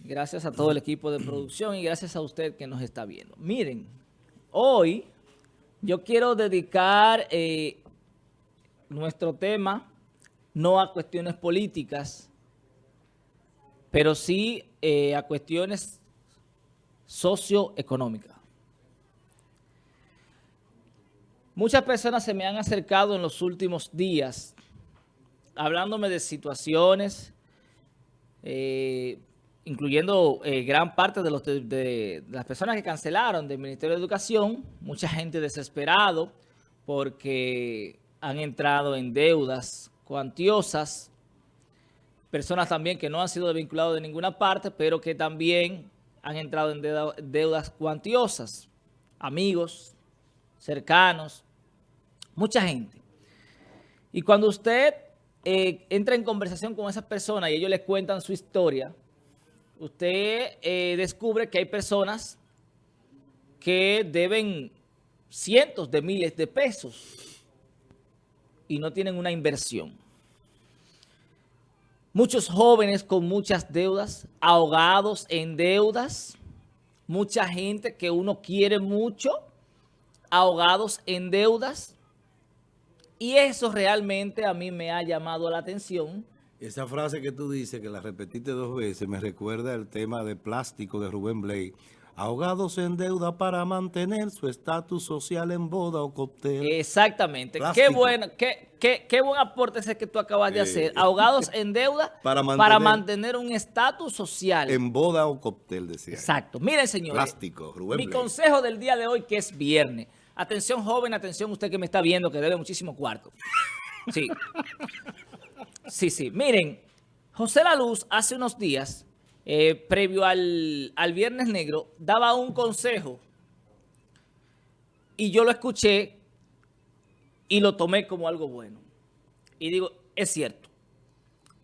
Gracias a todo el equipo de producción y gracias a usted que nos está viendo. Miren, hoy yo quiero dedicar eh, nuestro tema no a cuestiones políticas, pero sí eh, a cuestiones socioeconómicas. Muchas personas se me han acercado en los últimos días hablándome de situaciones, eh, incluyendo eh, gran parte de, las personas que cancelaron del Ministerio de Educación, mucha gente desesperado porque han entrado en deudas cuantiosas, personas también que no han sido vinculados de ninguna parte, pero que también han entrado en deudas cuantiosas, amigos, cercanos, mucha gente. Y cuando usted eh, entra en conversación con esas personas y ellos les cuentan su historia, usted eh, descubre que hay personas que deben cientos de miles de pesos y no tienen una inversión. Muchos jóvenes con muchas deudas, ahogados en deudas, mucha gente que uno quiere mucho, ahogados en deudas, y eso realmente a mí me ha llamado la atención. Esa frase que tú dices, que la repetiste dos veces, me recuerda el tema de plástico de Rubén Blay. Ahogados en deuda para mantener su estatus social en boda o cóctel. Exactamente. Qué bueno, qué, qué, qué, buen aporte ese que tú acabas de hacer. Ahogados en deuda para mantener, un estatus social. En boda o cóctel, decía. Exacto. Miren, señores. Plástico, Rubén Mi consejo del día de hoy, que es viernes. Atención joven, atención usted que me está viendo, que debe muchísimo cuarto. Sí. Sí, sí. Miren, José La Luz hace unos días, eh, previo al, al Viernes Negro, daba un consejo y yo lo escuché y lo tomé como algo bueno. Y digo, es cierto.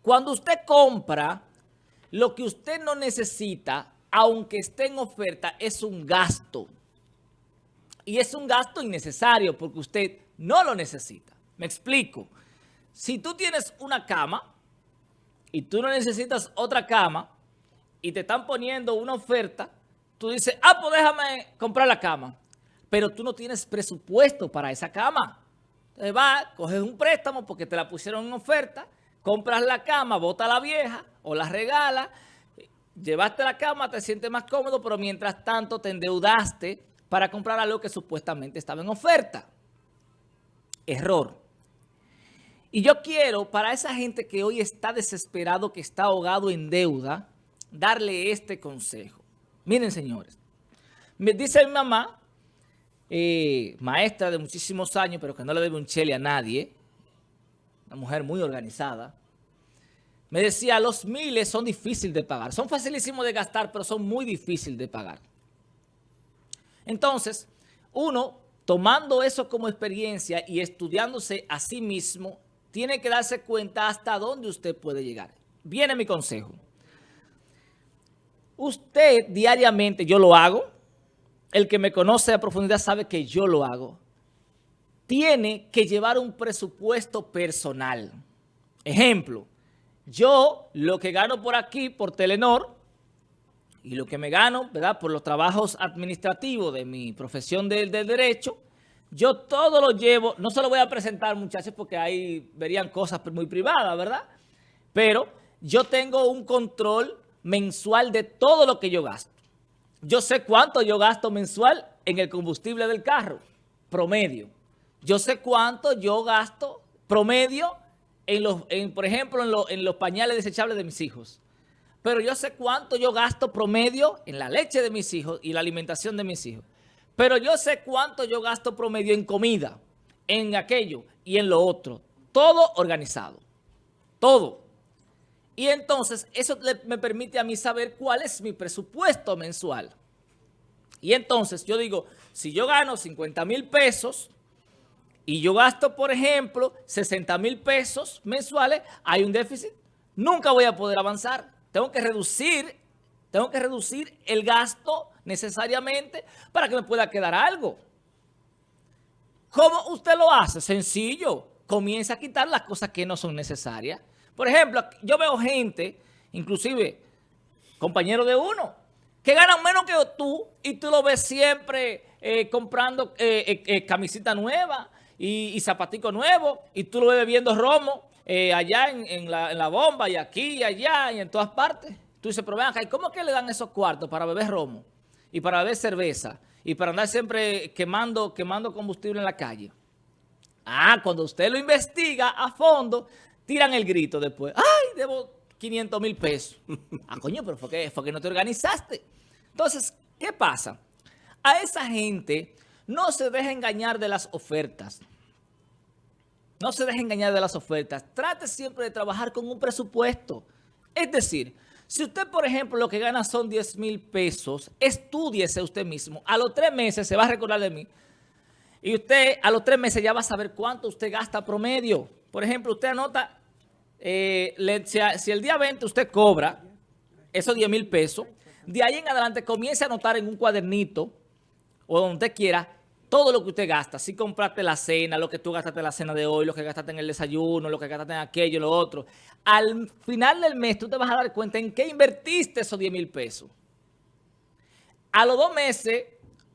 Cuando usted compra lo que usted no necesita, aunque esté en oferta, es un gasto. Y es un gasto innecesario porque usted no lo necesita. Me explico. Si tú tienes una cama y tú no necesitas otra cama y te están poniendo una oferta, tú dices, ah, pues déjame comprar la cama. Pero tú no tienes presupuesto para esa cama. Entonces vas, coges un préstamo porque te la pusieron en oferta, compras la cama, bota la vieja o la regala, llevaste la cama, te sientes más cómodo, pero mientras tanto te endeudaste para comprar algo que supuestamente estaba en oferta. Error. Y yo quiero, para esa gente que hoy está desesperado, que está ahogado en deuda, darle este consejo. Miren, señores, me dice mi mamá, eh, maestra de muchísimos años, pero que no le debe un chele a nadie, una mujer muy organizada, me decía, los miles son difíciles de pagar. Son facilísimos de gastar, pero son muy difíciles de pagar. Entonces, uno, tomando eso como experiencia y estudiándose a sí mismo, tiene que darse cuenta hasta dónde usted puede llegar. Viene mi consejo. Usted diariamente, yo lo hago, el que me conoce a profundidad sabe que yo lo hago, tiene que llevar un presupuesto personal. Ejemplo, yo lo que gano por aquí, por Telenor, y lo que me gano, ¿verdad? Por los trabajos administrativos de mi profesión del derecho, yo todo lo llevo, no se lo voy a presentar muchachos porque ahí verían cosas muy privadas, ¿verdad? Pero yo tengo un control mensual de todo lo que yo gasto. Yo sé cuánto yo gasto mensual en el combustible del carro, promedio. Yo sé cuánto yo gasto promedio en los, en, por ejemplo, en, en los pañales desechables de mis hijos pero yo sé cuánto yo gasto promedio en la leche de mis hijos y la alimentación de mis hijos. Pero yo sé cuánto yo gasto promedio en comida, en aquello y en lo otro. Todo organizado. Todo. Y entonces eso me permite a mí saber cuál es mi presupuesto mensual. Y entonces yo digo, si yo gano 50 mil pesos y yo gasto, por ejemplo, 60 mil pesos mensuales, hay un déficit. Nunca voy a poder avanzar tengo que reducir, tengo que reducir el gasto necesariamente para que me pueda quedar algo. ¿Cómo usted lo hace? Sencillo. Comienza a quitar las cosas que no son necesarias. Por ejemplo, yo veo gente, inclusive compañeros de uno, que ganan menos que tú y tú lo ves siempre eh, comprando eh, eh, camisita nueva y, y zapatico nuevo y tú lo ves bebiendo romo allá en, la, bomba y aquí y allá y en todas partes. Tú dices, pero vean acá, ¿y cómo que le dan esos cuartos para beber romo y para beber cerveza y para andar siempre quemando, quemando combustible en la calle? Ah, cuando usted lo investiga a fondo, tiran el grito después. ¡Ay, debo 500 mil pesos! Ah, coño, pero fue que, fue que no te organizaste. Entonces, ¿qué pasa? A esa gente no se deja engañar de las ofertas. No se deje engañar de las ofertas. Trate siempre de trabajar con un presupuesto. Es decir, si usted, por ejemplo, lo que gana son 10 mil pesos, estudiese usted mismo. A los tres meses se va a recordar de mí. Y usted a los tres meses ya va a saber cuánto usted gasta promedio. Por ejemplo, usted anota, eh, si, el día 20 usted cobra esos 10 mil pesos, de ahí en adelante comience a anotar en un cuadernito o donde usted quiera todo lo que usted gasta. Si compraste la cena, lo que tú gastaste en la cena de hoy, lo que gastaste en el desayuno, lo que gastaste en aquello, lo otro. Al final del mes tú te vas a dar cuenta en qué invertiste esos 10 mil pesos. A los dos meses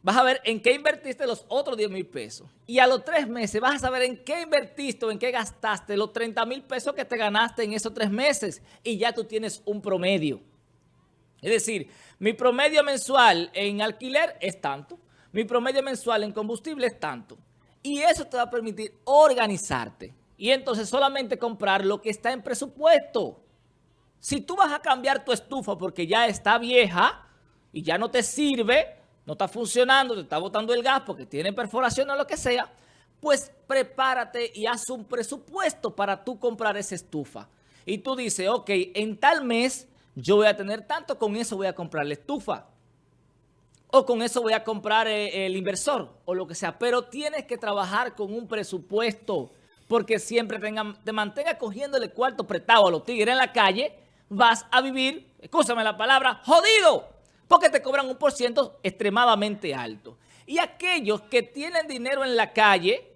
vas a ver en qué invertiste los otros 10 mil pesos. Y a los tres meses vas a saber en qué invertiste o en qué gastaste los 30 mil pesos que te ganaste en esos tres meses. Y ya tú tienes un promedio. Es decir, mi promedio mensual en alquiler es tanto. Mi promedio mensual en combustible es tanto. Y eso te va a permitir organizarte. Y entonces solamente comprar lo que está en presupuesto. Si tú vas a cambiar tu estufa porque ya está vieja y ya no te sirve no está funcionando, te está botando el gas porque tiene perforación o lo que sea, pues prepárate y haz un presupuesto para tú comprar esa estufa. Y tú dices, ok, en tal mes yo voy a tener tanto, con eso voy a comprar la estufa. O con eso voy a comprar eh, el inversor o lo que sea. Pero tienes que trabajar con un presupuesto porque siempre te mantenga cogiéndole cuarto prestado a los tigres en la calle, vas a vivir, escúchame la palabra, jodido porque te cobran un por ciento extremadamente alto. Y aquellos que tienen dinero en la calle,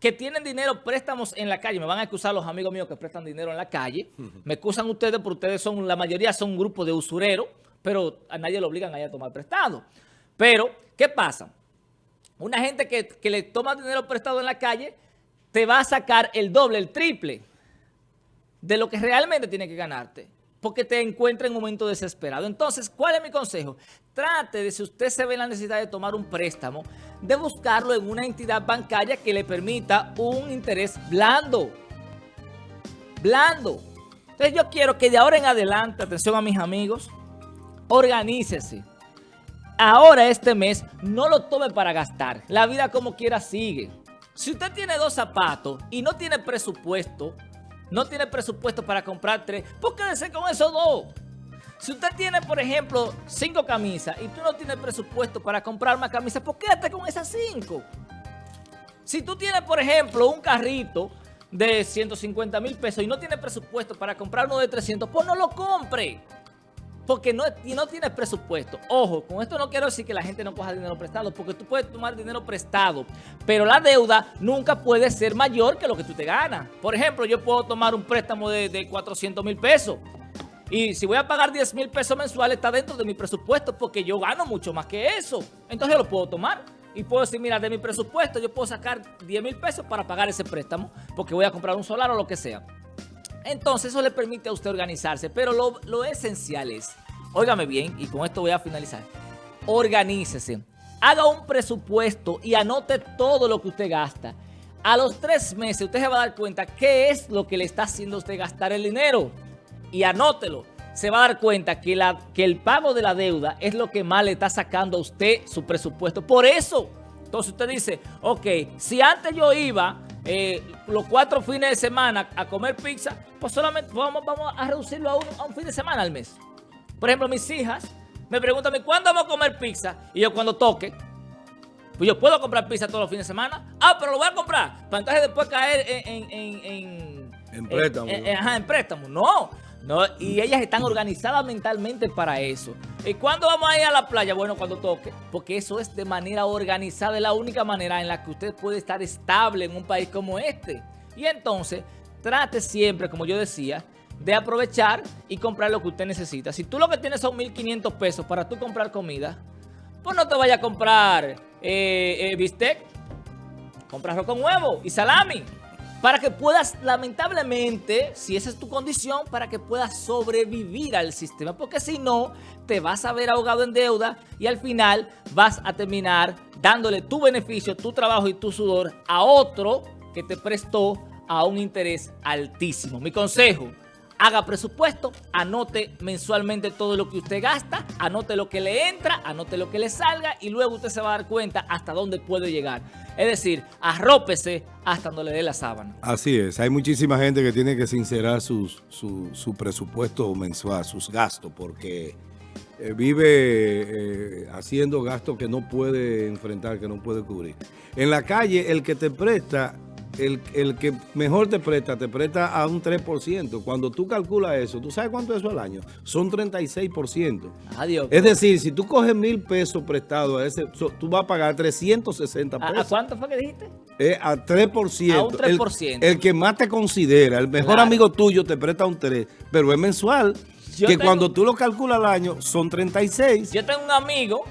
que tienen dinero, préstamos en la calle, me van a excusar los amigos míos que prestan dinero en la calle, me excusan ustedes porque ustedes son, la mayoría son un grupo de usureros, pero a nadie le obligan a, ir a tomar prestado. Pero, ¿qué pasa? Una gente que, que le toma dinero prestado en la calle, te va a sacar el doble, el triple de lo que realmente tiene que ganarte porque te encuentra en un momento desesperado. Entonces, ¿cuál es mi consejo? Trate de, si usted se ve en la necesidad de tomar un préstamo, de buscarlo en una entidad bancaria que le permita un interés blando. Blando. Entonces, yo quiero que de ahora en adelante, atención a mis amigos, organícese. Ahora este mes no lo tome para gastar. La vida como quiera sigue. Si usted tiene dos zapatos y no tiene presupuesto, no tiene presupuesto para comprar tres, pues quédese con esos dos. Si usted tiene, por ejemplo, cinco camisas y tú no tienes presupuesto para comprar más camisas, pues quédate con esas cinco. Si tú tienes, por ejemplo, un carrito de 150 mil pesos y no tienes presupuesto para comprar uno de 300, pues no lo compre porque no, no tienes presupuesto. Ojo, con esto no quiero decir que la gente no coja dinero prestado, porque tú puedes tomar dinero prestado, pero la deuda nunca puede ser mayor que lo que tú te ganas. Por ejemplo, yo puedo tomar un préstamo de, de 400 mil pesos, y si voy a pagar 10 mil pesos mensuales, está dentro de mi presupuesto, porque yo gano mucho más que eso. Entonces yo lo puedo tomar. Y puedo decir, mira, de mi presupuesto yo puedo sacar 10 mil pesos para pagar ese préstamo, porque voy a comprar un solar o lo que sea. Entonces eso le permite a usted organizarse, pero lo, esencial es, óigame bien, y con esto voy a finalizar, organícese, haga un presupuesto y anote todo lo que usted gasta. A los tres meses usted se va a dar cuenta qué es lo que le está haciendo usted gastar el dinero y anótelo. Se va a dar cuenta que, la, que el pago de la deuda es lo que más le está sacando a usted su presupuesto. Por eso, entonces usted dice, ok, si antes yo iba eh, los cuatro fines de semana a comer pizza, pues solamente vamos, vamos a reducirlo a un, fin de semana al mes. Por ejemplo, mis hijas me preguntan, ¿cuándo vamos a comer pizza? Y yo cuando toque, pues yo puedo comprar pizza todos los fines de semana. Ah, pero lo voy a comprar. Para entonces después caer en... En, en, préstamo. ajá, en préstamo. No, no, y ellas están organizadas mentalmente para eso. ¿Y cuándo vamos a ir a la playa? Bueno, cuando toque. Porque eso es de manera organizada. Es la única manera en la que usted puede estar estable en un país como este. Y entonces, trate siempre, como yo decía, de aprovechar y comprar lo que usted necesita. Si tú lo que tienes son 1.500 pesos para tú comprar comida, pues no te vayas a comprar eh, eh, bistec, comprarlo con huevo y salami. Para que puedas, lamentablemente, si esa es tu condición, para que puedas sobrevivir al sistema. Porque si no, te vas a ver ahogado en deuda y al final vas a terminar dándole tu beneficio, tu trabajo y tu sudor a otro que te prestó a un interés altísimo. Mi consejo, haga presupuesto, anote mensualmente todo lo que usted gasta, anote lo que le entra, anote lo que le salga y luego usted se va a dar cuenta hasta dónde puede llegar. Es decir, arrópese hasta donde le dé la sábana. Así es, hay muchísima gente que tiene que sincerar su, su presupuesto mensual, sus gastos, porque eh, vive eh, haciendo gastos que no puede enfrentar, que no puede cubrir. En la calle, el que te presta el, que mejor te presta, te presta a un 3%. Cuando tú calculas eso, ¿tú sabes cuánto es eso al año? Son 36%. Adiós. Es decir, si tú coges mil pesos prestados, a ese, tú vas a pagar 360 pesos. ¿A, cuánto fue que dijiste? a 3%. A un 3%. El, que más te considera, el mejor amigo tuyo te presta un 3, pero es mensual. que cuando tú lo calculas al año, son 36. Yo tengo un amigo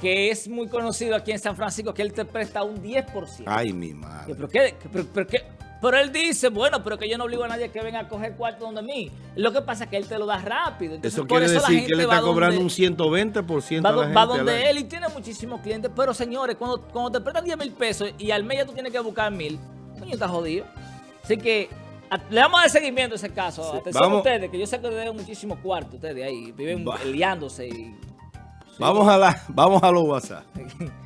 que es muy conocido aquí en San Francisco, que él te presta un 10%. Ay, mi madre. ¿Pero qué? ¿Pero, qué? Pero él dice, bueno, pero que yo no obligo a nadie que venga a coger cuarto donde mí. Lo que pasa es que él te lo da rápido. eso quiere decir que él está cobrando un 120% va, a la gente va donde él y tiene muchísimos clientes. Pero señores, cuando, cuando te prestan 10 mil pesos y al mes ya tú tienes que buscar mil, coño, está jodido. Así que le vamos a dar seguimiento a ese caso. Atención a ustedes, que yo sé que deben muchísimos cuartos ustedes ahí. Viven liándose y Vamos a la, vamos a los WhatsApp.